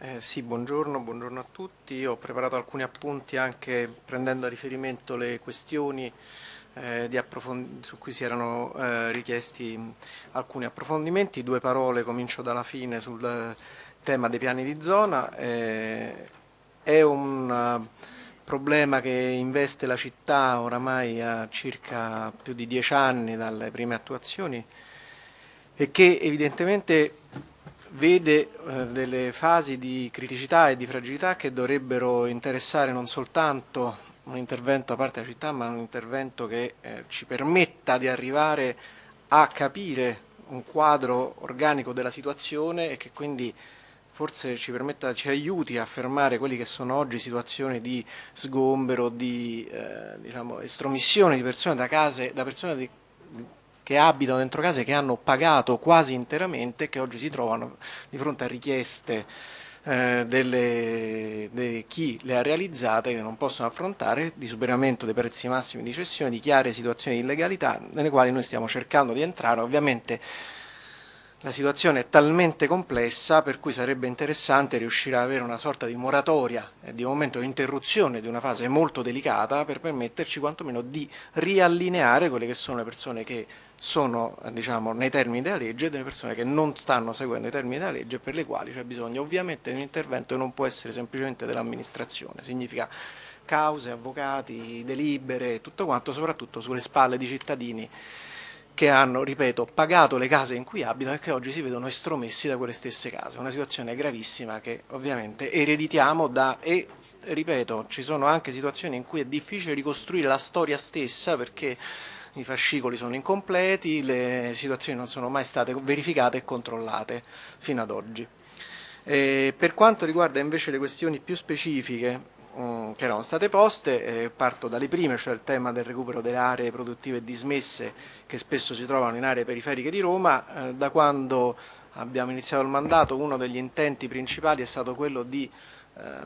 Eh, sì, buongiorno, buongiorno, a tutti. Ho preparato alcuni appunti anche prendendo a riferimento le questioni eh, su cui si erano eh, richiesti alcuni approfondimenti. Due parole, comincio dalla fine sul tema dei piani di zona. Eh, è un uh, problema che investe la città oramai a circa più di dieci anni dalle prime attuazioni e che evidentemente vede eh, delle fasi di criticità e di fragilità che dovrebbero interessare non soltanto un intervento da parte della città, ma un intervento che eh, ci permetta di arrivare a capire un quadro organico della situazione e che quindi forse ci permetta, ci aiuti a fermare quelli che sono oggi situazioni di sgombero, di eh, diciamo, estromissione di persone da case, da persone di, che abitano dentro case che hanno pagato quasi interamente e che oggi si trovano di fronte a richieste eh, di chi le ha realizzate che non possono affrontare, di superamento dei prezzi massimi di cessione, di chiare situazioni di illegalità nelle quali noi stiamo cercando di entrare. Ovviamente la situazione è talmente complessa per cui sarebbe interessante riuscire ad avere una sorta di moratoria e di momento di interruzione di una fase molto delicata per permetterci quantomeno di riallineare quelle che sono le persone che sono diciamo, nei termini della legge e delle persone che non stanno seguendo i termini della legge per le quali c'è bisogno ovviamente di un intervento che non può essere semplicemente dell'amministrazione, significa cause, avvocati, delibere e tutto quanto, soprattutto sulle spalle di cittadini che hanno, ripeto, pagato le case in cui abitano e che oggi si vedono estromessi da quelle stesse case. Una situazione gravissima che ovviamente ereditiamo da e ripeto, ci sono anche situazioni in cui è difficile ricostruire la storia stessa perché i fascicoli sono incompleti, le situazioni non sono mai state verificate e controllate fino ad oggi. E per quanto riguarda invece le questioni più specifiche Mm, che erano state poste, eh, parto dalle prime, cioè il tema del recupero delle aree produttive dismesse che spesso si trovano in aree periferiche di Roma, eh, da quando abbiamo iniziato il mandato uno degli intenti principali è stato quello di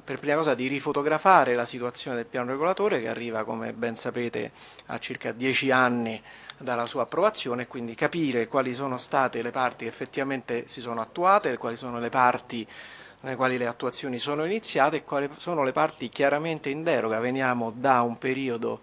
per prima cosa di rifotografare la situazione del piano regolatore che arriva come ben sapete a circa dieci anni dalla sua approvazione e quindi capire quali sono state le parti che effettivamente si sono attuate, quali sono le parti nelle quali le attuazioni sono iniziate e quali sono le parti chiaramente in deroga. Veniamo da un periodo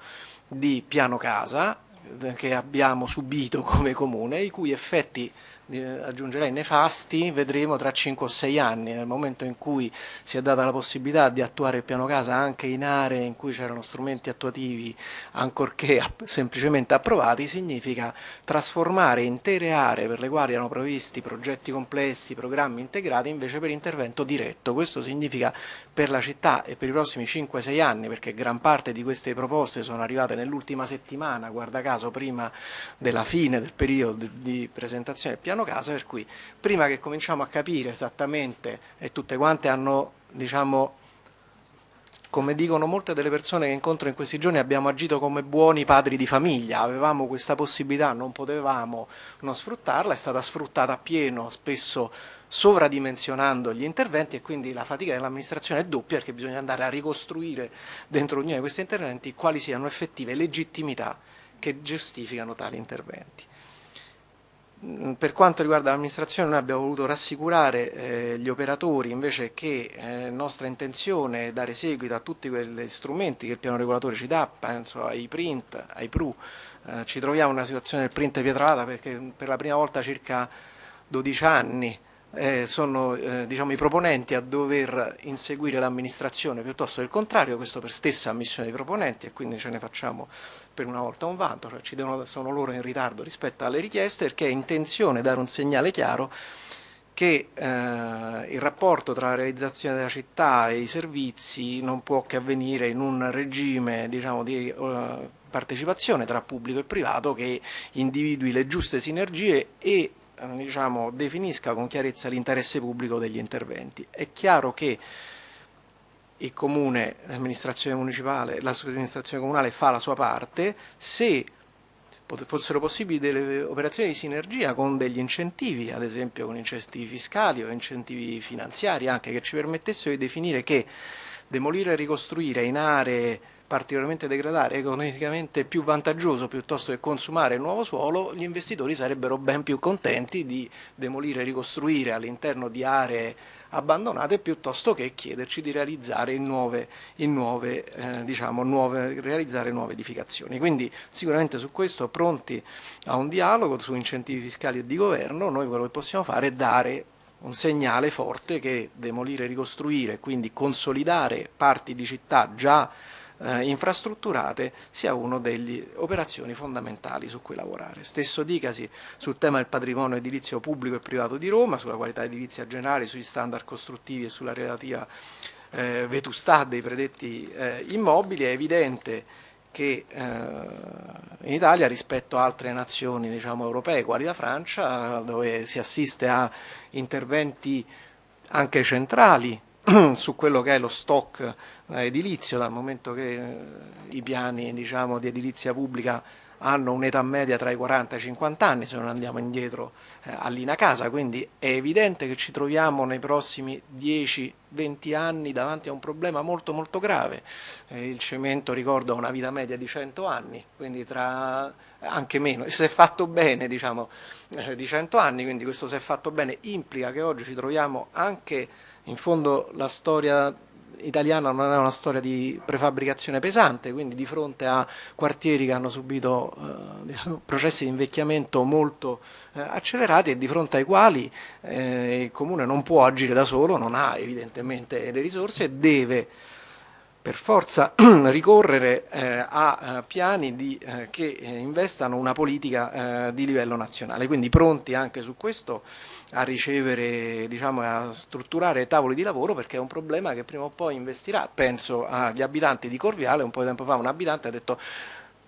di piano casa eh, che abbiamo subito come comune, i cui effetti aggiungerei nefasti, vedremo tra 5 o 6 anni, nel momento in cui si è data la possibilità di attuare il piano casa anche in aree in cui c'erano strumenti attuativi ancorché semplicemente approvati, significa trasformare intere aree per le quali erano previsti progetti complessi, programmi integrati invece per intervento diretto. Questo significa per la città e per i prossimi 5-6 anni, perché gran parte di queste proposte sono arrivate nell'ultima settimana, guarda caso prima della fine del periodo di presentazione del piano piano casa, per cui prima che cominciamo a capire esattamente, e tutte quante hanno, diciamo, come dicono molte delle persone che incontro in questi giorni, abbiamo agito come buoni padri di famiglia, avevamo questa possibilità, non potevamo non sfruttarla, è stata sfruttata a pieno, spesso sovradimensionando gli interventi e quindi la fatica dell'amministrazione è doppia perché bisogna andare a ricostruire dentro ognuno di questi interventi quali siano effettive legittimità che giustificano tali interventi. Per quanto riguarda l'amministrazione noi abbiamo voluto rassicurare eh, gli operatori invece che eh, nostra intenzione è dare seguito a tutti quegli strumenti che il piano regolatore ci dà, penso ai print, ai PRU, eh, ci troviamo in una situazione del print pietralata perché per la prima volta circa 12 anni eh, sono eh, diciamo, i proponenti a dover inseguire l'amministrazione piuttosto che il contrario, questo per stessa ammissione dei proponenti e quindi ce ne facciamo per una volta un vanto, cioè devono, sono loro in ritardo rispetto alle richieste perché è intenzione dare un segnale chiaro che eh, il rapporto tra la realizzazione della città e i servizi non può che avvenire in un regime diciamo, di uh, partecipazione tra pubblico e privato che individui le giuste sinergie e eh, diciamo, definisca con chiarezza l'interesse pubblico degli interventi. È chiaro che il comune, l'amministrazione municipale, l'amministrazione comunale fa la sua parte, se fossero possibili delle operazioni di sinergia con degli incentivi, ad esempio con incentivi fiscali o incentivi finanziari anche che ci permettessero di definire che demolire e ricostruire in aree particolarmente degradare, economicamente più vantaggioso piuttosto che consumare il nuovo suolo, gli investitori sarebbero ben più contenti di demolire e ricostruire all'interno di aree abbandonate piuttosto che chiederci di realizzare, nuove, nuove, eh, diciamo, nuove, realizzare nuove edificazioni. Quindi sicuramente su questo pronti a un dialogo su incentivi fiscali e di governo, noi quello che possiamo fare è dare un segnale forte che demolire e ricostruire, quindi consolidare parti di città già eh, infrastrutturate sia una delle operazioni fondamentali su cui lavorare. Stesso dicasi sul tema del patrimonio edilizio pubblico e privato di Roma, sulla qualità edilizia generale, sugli standard costruttivi e sulla relativa eh, vetustà dei predetti eh, immobili, è evidente che eh, in Italia rispetto a altre nazioni diciamo, europee, quali la Francia, dove si assiste a interventi anche centrali su quello che è lo stock eh, edilizio, dal momento che eh, i piani diciamo, di edilizia pubblica hanno un'età media tra i 40 e i 50 anni, se non andiamo indietro eh, all'Ina Casa, quindi è evidente che ci troviamo nei prossimi 10-20 anni davanti a un problema molto molto grave. Eh, il cemento ricorda una vita media di 100 anni, quindi tra anche meno, se è fatto bene diciamo eh, di 100 anni, quindi questo se è fatto bene. Implica che oggi ci troviamo anche in fondo la storia italiana non è una storia di prefabbricazione pesante, quindi di fronte a quartieri che hanno subito eh, diciamo, processi di invecchiamento molto eh, accelerati e di fronte ai quali eh, il comune non può agire da solo, non ha evidentemente le risorse e deve per forza ricorrere eh, a eh, piani di, eh, che eh, investano una politica eh, di livello nazionale, quindi pronti anche su questo a ricevere, diciamo, a strutturare tavoli di lavoro perché è un problema che prima o poi investirà. Penso agli abitanti di Corviale, un po' di tempo fa un abitante ha detto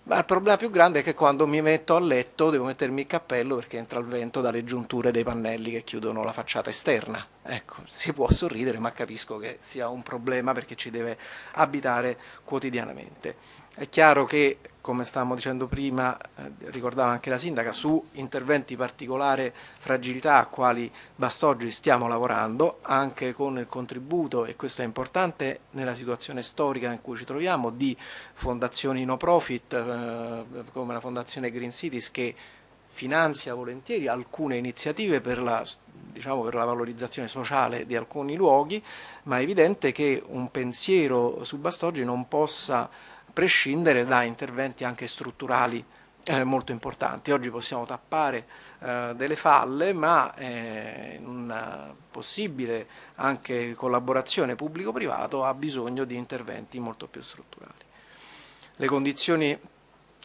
ma il problema più grande è che quando mi metto a letto devo mettermi il cappello perché entra il vento dalle giunture dei pannelli che chiudono la facciata esterna. Ecco, si può sorridere, ma capisco che sia un problema perché ci deve abitare quotidianamente. È chiaro che come stavamo dicendo prima, eh, ricordava anche la sindaca, su interventi particolare fragilità a quali Bastoggi stiamo lavorando, anche con il contributo, e questo è importante nella situazione storica in cui ci troviamo, di fondazioni no profit eh, come la fondazione Green Cities che finanzia volentieri alcune iniziative per la, diciamo, per la valorizzazione sociale di alcuni luoghi, ma è evidente che un pensiero su Bastoggi non possa prescindere da interventi anche strutturali eh, molto importanti. Oggi possiamo tappare eh, delle falle, ma eh, una possibile anche collaborazione pubblico-privato ha bisogno di interventi molto più strutturali. Le condizioni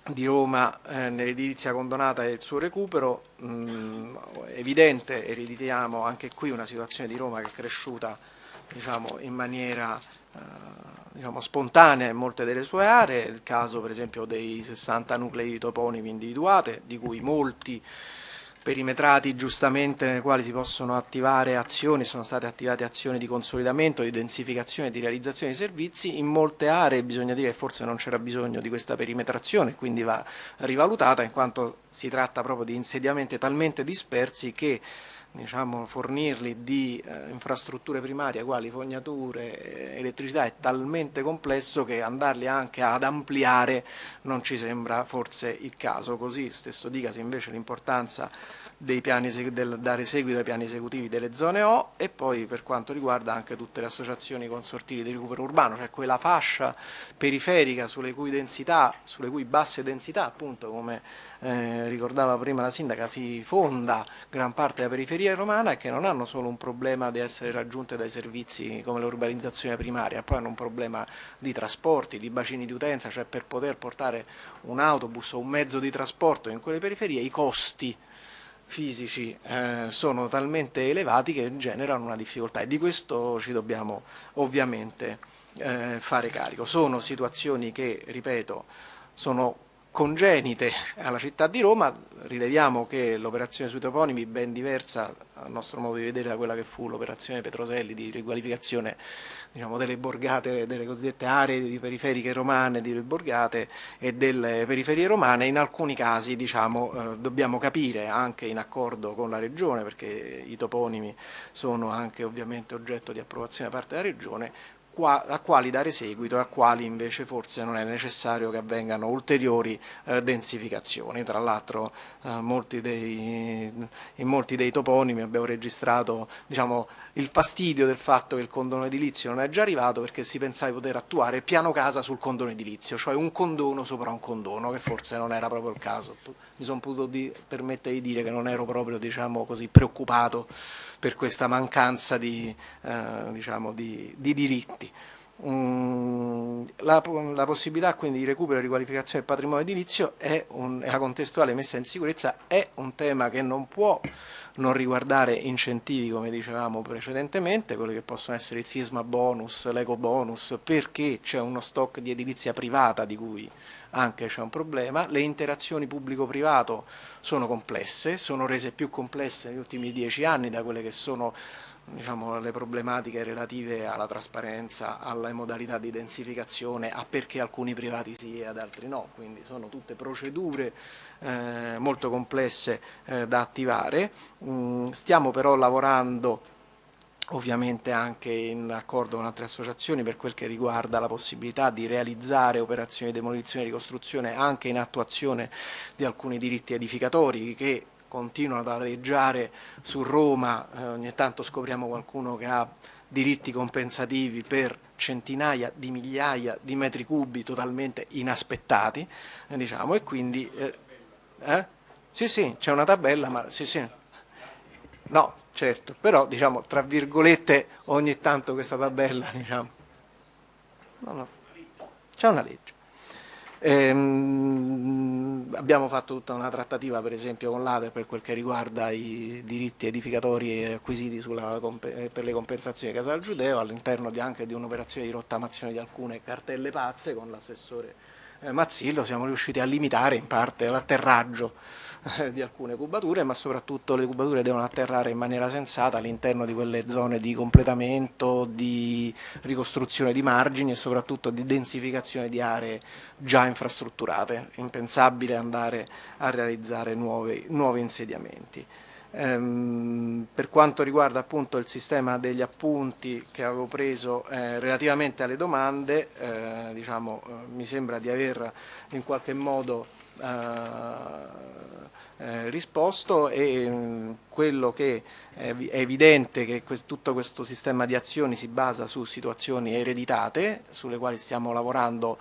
di Roma eh, nell'edilizia condonata e il suo recupero, mh, evidente, ereditiamo anche qui una situazione di Roma che è cresciuta diciamo, in maniera eh, diciamo, spontanea in molte delle sue aree, il caso per esempio dei 60 nuclei toponimi individuati, di cui molti perimetrati giustamente nei quali si possono attivare azioni, sono state attivate azioni di consolidamento, di densificazione, di realizzazione di servizi, in molte aree bisogna dire che forse non c'era bisogno di questa perimetrazione, quindi va rivalutata in quanto si tratta proprio di insediamenti talmente dispersi che diciamo, fornirli di eh, infrastrutture primarie quali fognature, eh, elettricità è talmente complesso che andarli anche ad ampliare non ci sembra forse il caso, così stesso dicasi invece l'importanza del, dare seguito ai piani esecutivi delle zone O e poi per quanto riguarda anche tutte le associazioni consortili di recupero urbano, cioè quella fascia periferica sulle cui densità, sulle cui basse densità appunto come eh, ricordava prima la sindaca, si fonda gran parte della periferia romana e che non hanno solo un problema di essere raggiunte dai servizi come l'urbanizzazione primaria, poi hanno un problema di trasporti, di bacini di utenza, cioè per poter portare un autobus o un mezzo di trasporto in quelle periferie i costi fisici eh, sono talmente elevati che generano una difficoltà e di questo ci dobbiamo ovviamente eh, fare carico. Sono situazioni che, ripeto, sono congenite alla città di Roma, rileviamo che l'operazione sui toponimi ben diversa a nostro modo di vedere da quella che fu l'operazione Petroselli di riqualificazione diciamo, delle borgate, delle cosiddette aree periferiche romane, delle borgate e delle periferie romane, in alcuni casi diciamo, eh, dobbiamo capire anche in accordo con la Regione, perché i toponimi sono anche ovviamente oggetto di approvazione da parte della Regione, a quali dare seguito e a quali invece forse non è necessario che avvengano ulteriori eh, densificazioni. Tra l'altro eh, in molti dei toponimi abbiamo registrato diciamo, il fastidio del fatto che il condono edilizio non è già arrivato perché si pensava di poter attuare piano casa sul condono edilizio, cioè un condono sopra un condono, che forse non era proprio il caso. Mi sono potuto di, permettere di dire che non ero proprio diciamo così, preoccupato per questa mancanza di, eh, diciamo, di, di diritti. Mm, la, la, possibilità quindi di recupero e riqualificazione del patrimonio edilizio e la contestuale messa in sicurezza è un tema che non può non riguardare incentivi come dicevamo precedentemente, quelli che possono essere il sisma bonus, l'eco bonus, perché c'è uno stock di edilizia privata di cui anche c'è un problema, le interazioni pubblico-privato sono complesse, sono rese più complesse negli ultimi dieci anni da quelle che sono diciamo, le problematiche relative alla trasparenza, alle modalità di densificazione, a perché alcuni privati sì e ad altri no, quindi sono tutte procedure eh, molto complesse eh, da attivare. Mm, stiamo però lavorando ovviamente anche in accordo con altre associazioni per quel che riguarda la possibilità di realizzare operazioni di demolizione e ricostruzione anche in attuazione di alcuni diritti edificatori che continuano ad aleggiare su Roma, eh, ogni tanto scopriamo qualcuno che ha diritti compensativi per centinaia di migliaia di metri cubi totalmente inaspettati, eh, diciamo, e quindi... Eh, eh? Sì, sì, c'è una tabella, ma sì, sì. No, certo, però diciamo, tra virgolette, ogni tanto questa tabella, diciamo... No, no. C'è una legge. Ehm, abbiamo fatto tutta una trattativa per esempio con l'ADE per quel che riguarda i diritti edificatori acquisiti sulla, per le compensazioni di Casal Giudeo all'interno anche di un'operazione di rottamazione di alcune cartelle pazze con l'assessore eh, Mazzillo. Siamo riusciti a limitare in parte l'atterraggio eh, di alcune cubature, ma soprattutto le cubature devono atterrare in maniera sensata all'interno di quelle zone di completamento, di ricostruzione di margini e soprattutto di densificazione di aree già infrastrutturate. Impensabile andare a realizzare nuovi, nuovi insediamenti. Ehm, per quanto riguarda appunto il sistema degli appunti che avevo preso eh, relativamente alle domande, eh, diciamo, eh, mi sembra di aver in qualche modo eh, eh, risposto e mh, mm, quello che è, è evidente che que tutto questo sistema di azioni si basa su situazioni ereditate sulle quali stiamo lavorando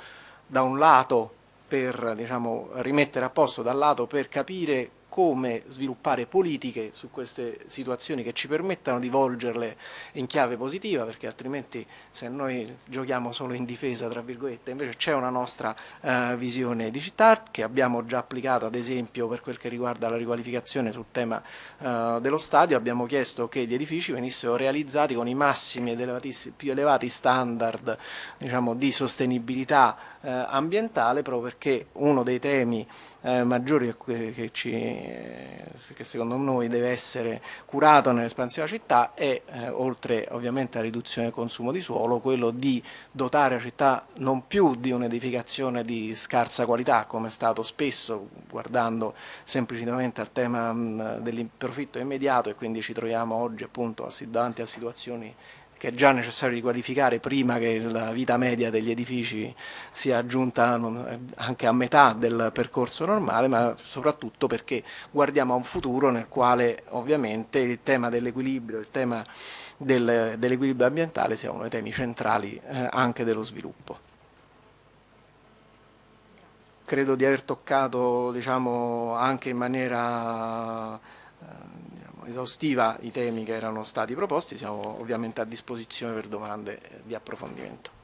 da un lato per diciamo, rimettere a posto, dal lato per capire come sviluppare politiche su queste situazioni che ci permettano di volgerle in chiave positiva, perché altrimenti se noi giochiamo solo in difesa, tra virgolette, invece c'è una nostra eh, visione di città che abbiamo già applicato ad esempio per quel che riguarda la riqualificazione sul tema eh, dello stadio, abbiamo chiesto che gli edifici venissero realizzati con i massimi ed più elevati standard diciamo, di sostenibilità eh, ambientale proprio perché uno dei temi eh, maggiori che, ci, che, secondo noi deve essere curato nell'espansione della città è, eh, oltre ovviamente alla riduzione del consumo di suolo, quello di dotare la città non più di un'edificazione di scarsa qualità, come è stato spesso, guardando semplicemente al tema del profitto immediato e quindi ci troviamo oggi appunto davanti a situazioni che è già necessario riqualificare prima che la vita media degli edifici sia giunta anche a metà del percorso normale, ma soprattutto perché guardiamo a un futuro nel quale ovviamente il tema dell'equilibrio, il tema del, dell'equilibrio ambientale sia uno dei temi centrali eh, anche dello sviluppo. Credo di aver toccato diciamo, anche in maniera eh, esaustiva i temi che erano stati proposti, siamo ovviamente a disposizione per domande di approfondimento.